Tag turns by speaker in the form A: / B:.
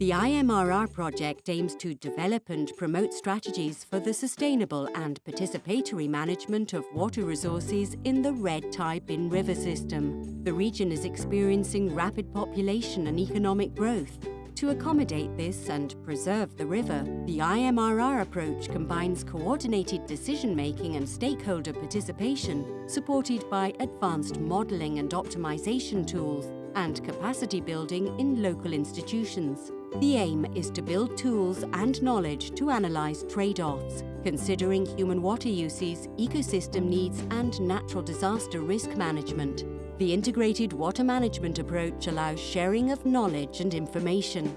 A: The IMRR project aims to develop and promote strategies for the sustainable and participatory management of water resources in the Red Thai Binh River system. The region is experiencing rapid population and economic growth. To accommodate this and preserve the river, the IMRR approach combines coordinated decision-making and stakeholder participation, supported by advanced modelling and optimisation tools and capacity building in local institutions. The aim is to build tools and knowledge to analyse trade-offs, considering human water uses, ecosystem needs and natural disaster risk management. The integrated water management approach allows sharing of knowledge and information,